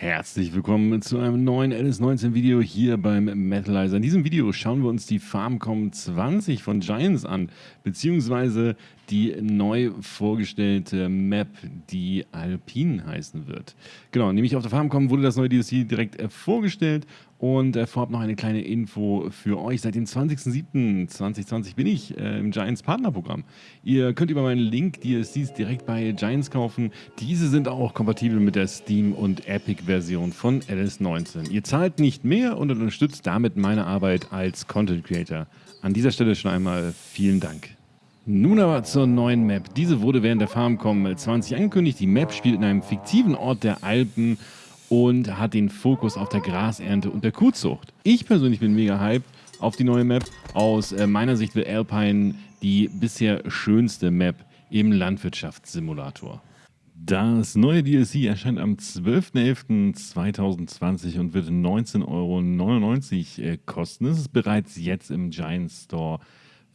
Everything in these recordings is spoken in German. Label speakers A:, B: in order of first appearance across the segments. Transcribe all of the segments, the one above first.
A: Herzlich willkommen zu einem neuen LS19 Video hier beim Metalizer. In diesem Video schauen wir uns die Farmcom 20 von Giants an, beziehungsweise die neu vorgestellte Map, die Alpine heißen wird. Genau, nämlich auf der Farmcom wurde das neue DLC direkt äh, vorgestellt und äh, vorab noch eine kleine Info für euch. Seit dem 20.07.2020 bin ich äh, im Giants Partnerprogramm. Ihr könnt über meinen Link DLCs direkt bei Giants kaufen. Diese sind auch kompatibel mit der Steam und Epic Version von LS19. Ihr zahlt nicht mehr und unterstützt damit meine Arbeit als Content Creator. An dieser Stelle schon einmal vielen Dank. Nun aber zur neuen Map. Diese wurde während der Farmcom 20 angekündigt. Die Map spielt in einem fiktiven Ort der Alpen und hat den Fokus auf der Grasernte und der Kuhzucht. Ich persönlich bin mega hyped auf die neue Map. Aus äh, meiner Sicht wird Alpine die bisher schönste Map im Landwirtschaftssimulator. Das neue DLC erscheint am 12.11.2020 und wird 19,99 Euro äh, kosten. Es ist bereits jetzt im Giant Store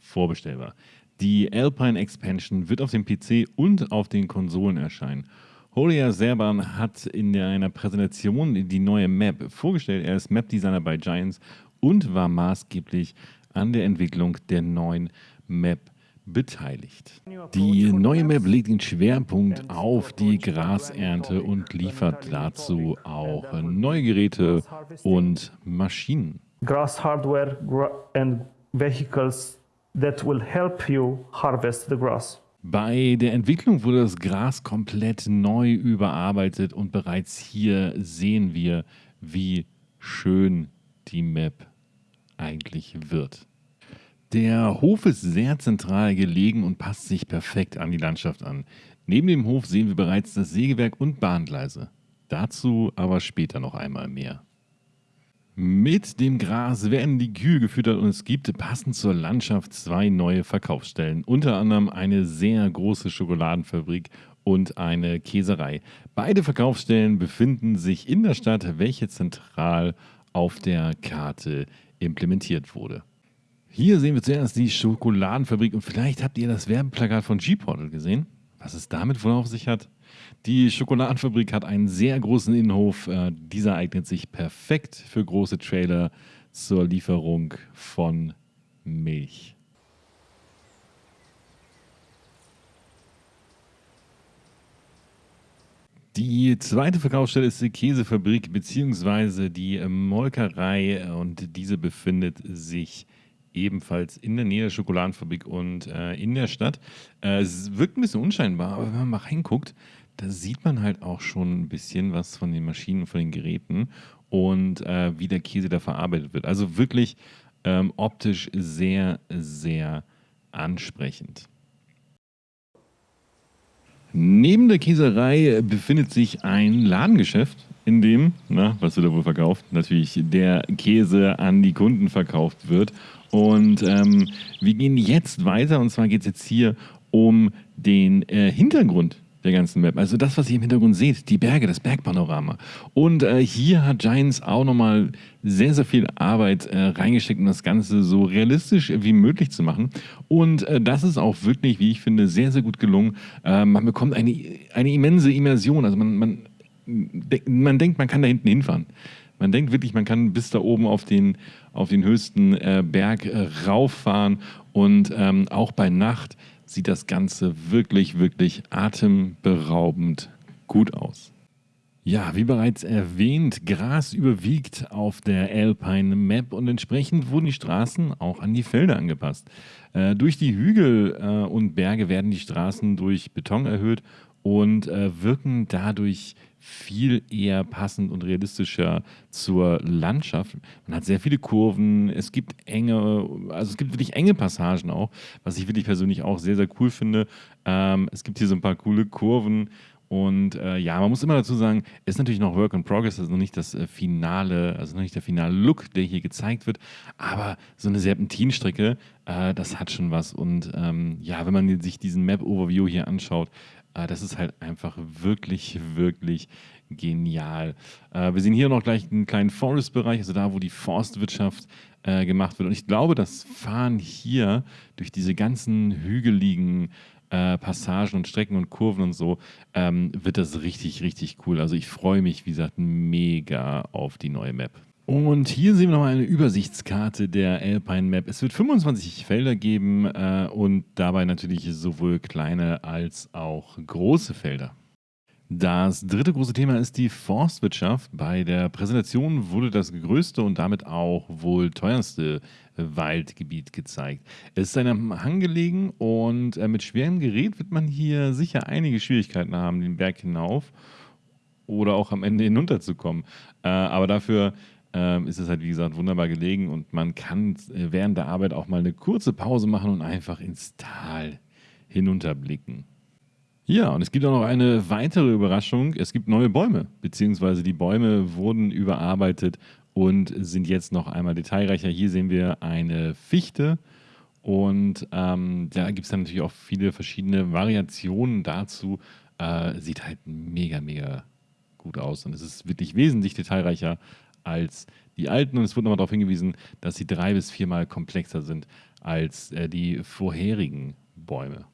A: vorbestellbar. Die Alpine Expansion wird auf dem PC und auf den Konsolen erscheinen. Horia Serban hat in einer Präsentation die neue Map vorgestellt. Er ist Map-Designer bei Giants und war maßgeblich an der Entwicklung der neuen Map beteiligt. Die neue Map legt den Schwerpunkt auf die Grasernte und liefert dazu auch neue Geräte und Maschinen.
B: Grass hardware and vehicles that will help you harvest the grass.
A: Bei der Entwicklung wurde das Gras komplett neu überarbeitet und bereits hier sehen wir, wie schön die Map eigentlich wird. Der Hof ist sehr zentral gelegen und passt sich perfekt an die Landschaft an. Neben dem Hof sehen wir bereits das Sägewerk und Bahngleise. Dazu aber später noch einmal mehr. Mit dem Gras werden die Kühe gefüttert und es gibt passend zur Landschaft zwei neue Verkaufsstellen. Unter anderem eine sehr große Schokoladenfabrik und eine Käserei. Beide Verkaufsstellen befinden sich in der Stadt, welche zentral auf der Karte implementiert wurde. Hier sehen wir zuerst die Schokoladenfabrik und vielleicht habt ihr das Werbeplakat von G-Portal gesehen. Was es damit wohl auf sich hat? Die Schokoladenfabrik hat einen sehr großen Innenhof. Äh, dieser eignet sich perfekt für große Trailer zur Lieferung von Milch. Die zweite Verkaufsstelle ist die Käsefabrik bzw. die Molkerei und diese befindet sich ebenfalls in der Nähe der Schokoladenfabrik und äh, in der Stadt. Äh, es wirkt ein bisschen unscheinbar, aber wenn man mal reinguckt, da sieht man halt auch schon ein bisschen was von den Maschinen, von den Geräten und äh, wie der Käse da verarbeitet wird. Also wirklich ähm, optisch sehr, sehr ansprechend. Neben der Käserei befindet sich ein Ladengeschäft, in dem, na, was wird da wohl verkauft? Natürlich der Käse an die Kunden verkauft wird. Und ähm, wir gehen jetzt weiter und zwar geht es jetzt hier um den äh, Hintergrund der ganzen Map. Also das, was ihr im Hintergrund seht, die Berge, das Bergpanorama. Und äh, hier hat Giants auch nochmal sehr, sehr viel Arbeit äh, reingesteckt, um das Ganze so realistisch wie möglich zu machen. Und äh, das ist auch wirklich, wie ich finde, sehr, sehr gut gelungen. Äh, man bekommt eine, eine immense Immersion. Also man, man, man denkt, man kann da hinten hinfahren. Man denkt wirklich, man kann bis da oben auf den, auf den höchsten äh, Berg äh, rauffahren und ähm, auch bei Nacht sieht das Ganze wirklich, wirklich atemberaubend gut aus. Ja, wie bereits erwähnt, Gras überwiegt auf der Alpine Map und entsprechend wurden die Straßen auch an die Felder angepasst. Äh, durch die Hügel äh, und Berge werden die Straßen durch Beton erhöht und äh, wirken dadurch viel eher passend und realistischer zur Landschaft. Man hat sehr viele Kurven, es gibt enge, also es gibt wirklich enge Passagen auch, was ich wirklich persönlich auch sehr, sehr cool finde. Ähm, es gibt hier so ein paar coole Kurven und äh, ja, man muss immer dazu sagen, es ist natürlich noch Work in Progress, also noch nicht das äh, finale, also noch nicht der finale Look, der hier gezeigt wird, aber so eine Serpentinstrecke, äh, das hat schon was. Und ähm, ja, wenn man sich diesen Map-Overview hier anschaut, äh, das ist halt einfach wirklich, wirklich genial. Äh, wir sehen hier noch gleich einen kleinen Forest-Bereich, also da, wo die Forstwirtschaft äh, gemacht wird. Und ich glaube, das Fahren hier durch diese ganzen hügeligen äh, Passagen und Strecken und Kurven und so, ähm, wird das richtig, richtig cool. Also ich freue mich, wie gesagt, mega auf die neue Map. Und hier sehen wir nochmal eine Übersichtskarte der Alpine Map. Es wird 25 Felder geben äh, und dabei natürlich sowohl kleine als auch große Felder. Das dritte große Thema ist die Forstwirtschaft. Bei der Präsentation wurde das größte und damit auch wohl teuerste Waldgebiet gezeigt. Es ist einem Hang gelegen und äh, mit schwerem Gerät wird man hier sicher einige Schwierigkeiten haben, den Berg hinauf oder auch am Ende hinunterzukommen. Äh, aber dafür ähm, ist es halt, wie gesagt, wunderbar gelegen und man kann äh, während der Arbeit auch mal eine kurze Pause machen und einfach ins Tal hinunterblicken. Ja, und es gibt auch noch eine weitere Überraschung. Es gibt neue Bäume, beziehungsweise die Bäume wurden überarbeitet und sind jetzt noch einmal detailreicher. Hier sehen wir eine Fichte und ähm, da gibt es dann natürlich auch viele verschiedene Variationen dazu. Äh, sieht halt mega, mega gut aus und es ist wirklich wesentlich detailreicher als die alten und es wurde nochmal darauf hingewiesen, dass sie drei bis viermal komplexer sind als äh, die vorherigen Bäume.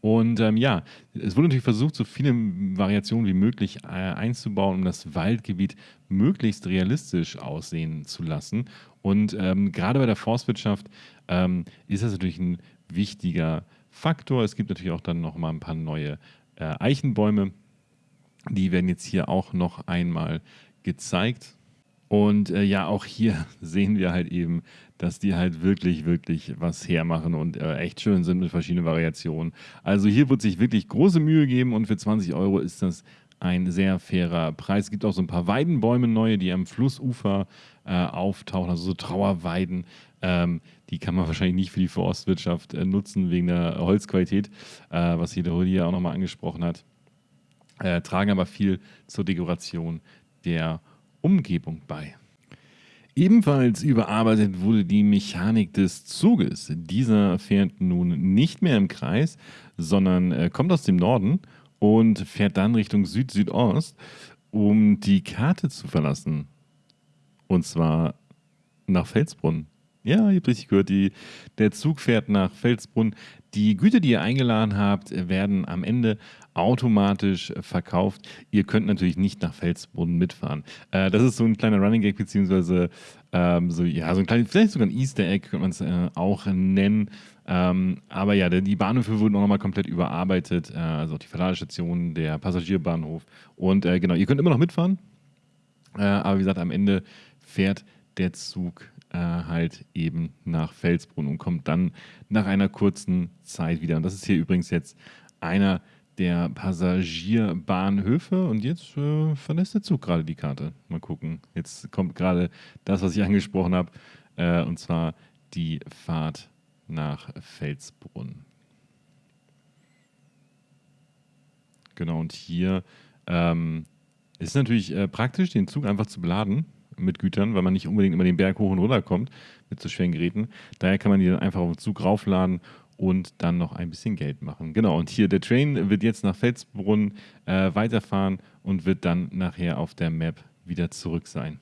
A: Und ähm, ja, es wurde natürlich versucht, so viele Variationen wie möglich äh, einzubauen, um das Waldgebiet möglichst realistisch aussehen zu lassen. Und ähm, gerade bei der Forstwirtschaft ähm, ist das natürlich ein wichtiger Faktor. Es gibt natürlich auch dann noch mal ein paar neue äh, Eichenbäume. Die werden jetzt hier auch noch einmal gezeigt. Und äh, ja, auch hier sehen wir halt eben, dass die halt wirklich, wirklich was hermachen und äh, echt schön sind mit verschiedenen Variationen. Also hier wird sich wirklich große Mühe geben und für 20 Euro ist das ein sehr fairer Preis. Es gibt auch so ein paar Weidenbäume neue, die am Flussufer äh, auftauchen, also so Trauerweiden. Ähm, die kann man wahrscheinlich nicht für die Forstwirtschaft äh, nutzen wegen der Holzqualität, äh, was hier der Rudi auch nochmal angesprochen hat. Äh, tragen aber viel zur Dekoration der Umgebung bei. Ebenfalls überarbeitet wurde die Mechanik des Zuges. Dieser fährt nun nicht mehr im Kreis, sondern äh, kommt aus dem Norden und fährt dann Richtung Süd-Südost, um die Karte zu verlassen. Und zwar nach Felsbrunn. Ja, ihr habt richtig gehört, die, der Zug fährt nach Felsbrunn. Die Güter, die ihr eingeladen habt, werden am Ende automatisch verkauft. Ihr könnt natürlich nicht nach Felsbrunn mitfahren. Äh, das ist so ein kleiner Running Gag, beziehungsweise ähm, so, ja, so ein kleines, vielleicht sogar ein Easter Egg, könnte man es äh, auch nennen. Ähm, aber ja, die Bahnhöfe wurden auch nochmal komplett überarbeitet, äh, also auch die Verladestation, der Passagierbahnhof. Und äh, genau, ihr könnt immer noch mitfahren, äh, aber wie gesagt, am Ende fährt der Zug äh, halt eben nach Felsbrunn und kommt dann nach einer kurzen Zeit wieder. Und das ist hier übrigens jetzt einer der Passagierbahnhöfe und jetzt äh, verlässt der Zug gerade die Karte. Mal gucken. Jetzt kommt gerade das, was ich angesprochen habe, äh, und zwar die Fahrt nach Felsbrunn. Genau, und hier ähm, ist natürlich äh, praktisch, den Zug einfach zu beladen mit Gütern, weil man nicht unbedingt immer den Berg hoch und runter kommt mit so schweren Geräten. Daher kann man die dann einfach auf den Zug raufladen und dann noch ein bisschen Geld machen. Genau, und hier der Train wird jetzt nach Felsbrunn äh, weiterfahren und wird dann nachher auf der Map wieder zurück sein.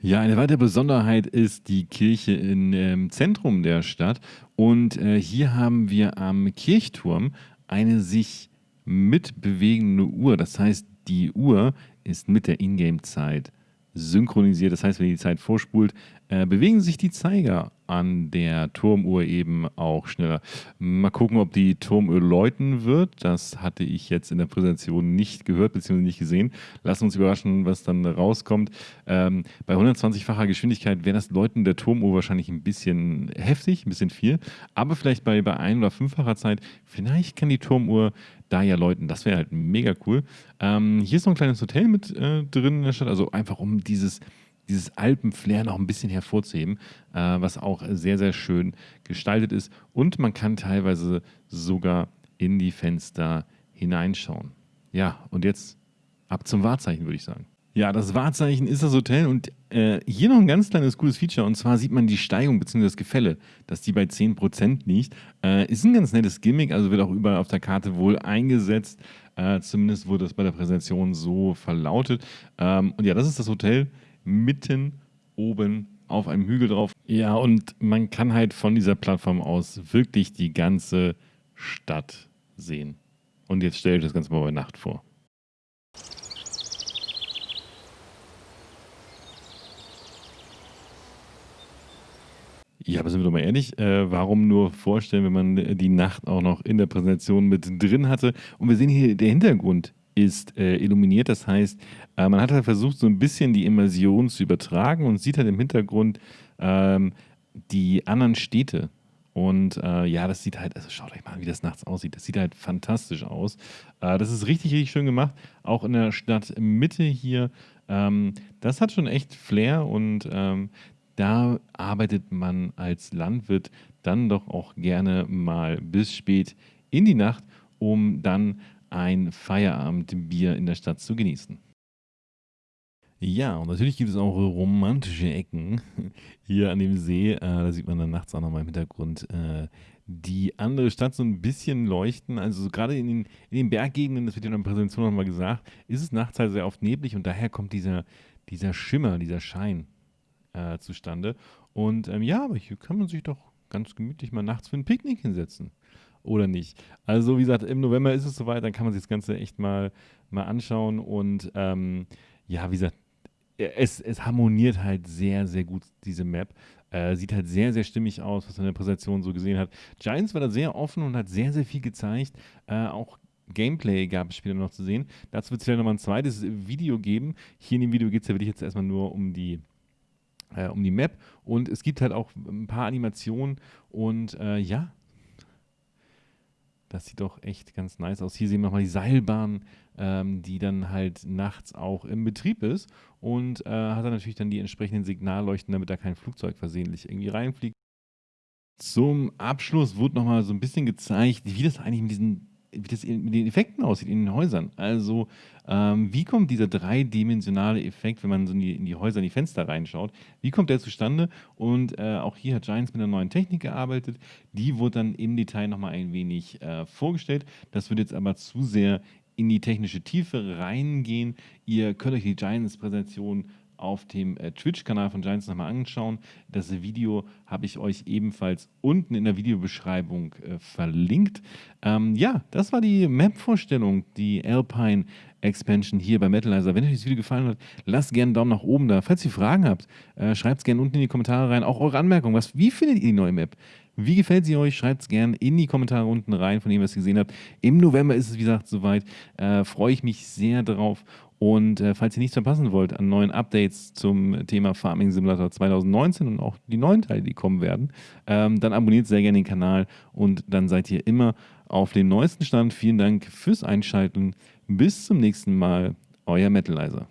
A: Ja, eine weitere Besonderheit ist die Kirche im ähm, Zentrum der Stadt. Und äh, hier haben wir am Kirchturm eine sich mitbewegende Uhr. Das heißt, die Uhr ist mit der Ingame-Zeit synchronisiert. Das heißt, wenn die Zeit vorspult, äh, bewegen sich die Zeiger an der Turmuhr eben auch schneller. Mal gucken, ob die Turmuhr läuten wird. Das hatte ich jetzt in der Präsentation nicht gehört bzw. nicht gesehen. Lassen uns überraschen, was dann rauskommt. Ähm, bei 120-facher Geschwindigkeit wäre das Läuten der Turmuhr wahrscheinlich ein bisschen heftig, ein bisschen viel. Aber vielleicht bei, bei ein- oder fünffacher Zeit, vielleicht kann die Turmuhr da ja läuten. Das wäre halt mega cool. Ähm, hier ist noch ein kleines Hotel mit äh, drin in der Stadt. Also einfach um dieses dieses Alpenflair noch ein bisschen hervorzuheben, äh, was auch sehr, sehr schön gestaltet ist. Und man kann teilweise sogar in die Fenster hineinschauen. Ja, und jetzt ab zum Wahrzeichen, würde ich sagen. Ja, das Wahrzeichen ist das Hotel und äh, hier noch ein ganz kleines cooles Feature und zwar sieht man die Steigung bzw. das Gefälle, dass die bei 10% liegt. Äh, ist ein ganz nettes Gimmick, also wird auch überall auf der Karte wohl eingesetzt. Äh, zumindest wurde das bei der Präsentation so verlautet. Ähm, und ja, das ist das Hotel mitten oben auf einem Hügel drauf. Ja, und man kann halt von dieser Plattform aus wirklich die ganze Stadt sehen. Und jetzt stelle ich das Ganze mal bei Nacht vor. Ja, aber sind wir doch mal ehrlich, äh, warum nur vorstellen, wenn man die Nacht auch noch in der Präsentation mit drin hatte? Und wir sehen hier, der Hintergrund ist äh, illuminiert, das heißt, äh, man hat halt versucht, so ein bisschen die Immersion zu übertragen und sieht halt im Hintergrund ähm, die anderen Städte. Und äh, ja, das sieht halt, also schaut euch mal an, wie das nachts aussieht. Das sieht halt fantastisch aus. Äh, das ist richtig, richtig schön gemacht. Auch in der Stadtmitte hier. Ähm, das hat schon echt Flair und ähm, da arbeitet man als Landwirt dann doch auch gerne mal bis spät in die Nacht, um dann ein Feierabendbier in der Stadt zu genießen. Ja, und natürlich gibt es auch romantische Ecken hier an dem See. Äh, da sieht man dann nachts auch nochmal im Hintergrund äh, die andere Stadt so ein bisschen leuchten. Also so gerade in den, in den Berggegenden, das wird ja in der Präsentation nochmal gesagt, ist es nachts halt sehr oft neblig und daher kommt dieser, dieser Schimmer, dieser Schein äh, zustande. Und ähm, ja, aber hier kann man sich doch ganz gemütlich mal nachts für ein Picknick hinsetzen. Oder nicht? Also, wie gesagt, im November ist es soweit, dann kann man sich das Ganze echt mal, mal anschauen. Und ähm, ja, wie gesagt, es, es harmoniert halt sehr, sehr gut, diese Map. Äh, sieht halt sehr, sehr stimmig aus, was man in der Präsentation so gesehen hat. Giants war da sehr offen und hat sehr, sehr viel gezeigt. Äh, auch Gameplay gab es später noch zu sehen. Dazu wird es vielleicht nochmal ein zweites Video geben. Hier in dem Video geht es ja wirklich jetzt erstmal nur um die äh, um die Map. Und es gibt halt auch ein paar Animationen und äh, ja, das sieht doch echt ganz nice aus. Hier sehen wir nochmal die Seilbahn, ähm, die dann halt nachts auch im Betrieb ist und äh, hat dann natürlich dann die entsprechenden Signalleuchten, damit da kein Flugzeug versehentlich irgendwie reinfliegt. Zum Abschluss wurde nochmal so ein bisschen gezeigt, wie das eigentlich mit diesen wie das mit den Effekten aussieht in den Häusern. Also, ähm, wie kommt dieser dreidimensionale Effekt, wenn man so in die, in die, Häuser, in die Fenster reinschaut, wie kommt der zustande? Und äh, auch hier hat Giants mit einer neuen Technik gearbeitet. Die wurde dann im Detail nochmal ein wenig äh, vorgestellt. Das wird jetzt aber zu sehr in die technische Tiefe reingehen. Ihr könnt euch die Giants-Präsentation auf dem äh, Twitch-Kanal von Giants nochmal anschauen. Das Video habe ich euch ebenfalls unten in der Videobeschreibung äh, verlinkt. Ähm, ja, das war die Map-Vorstellung, die Alpine Expansion hier bei Metalizer. Wenn euch das Video gefallen hat, lasst gerne einen Daumen nach oben da. Falls ihr Fragen habt, äh, schreibt es gerne unten in die Kommentare rein. Auch eure Anmerkungen. Was, wie findet ihr die neue Map? Wie gefällt sie euch? Schreibt es gerne in die Kommentare unten rein, von dem, was ihr gesehen habt. Im November ist es, wie gesagt, soweit. Äh, Freue ich mich sehr drauf. Und äh, falls ihr nichts verpassen wollt an neuen Updates zum Thema Farming Simulator 2019 und auch die neuen Teile, die kommen werden, ähm, dann abonniert sehr gerne den Kanal und dann seid ihr immer auf dem neuesten Stand. Vielen Dank fürs Einschalten. Bis zum nächsten Mal. Euer Metalizer.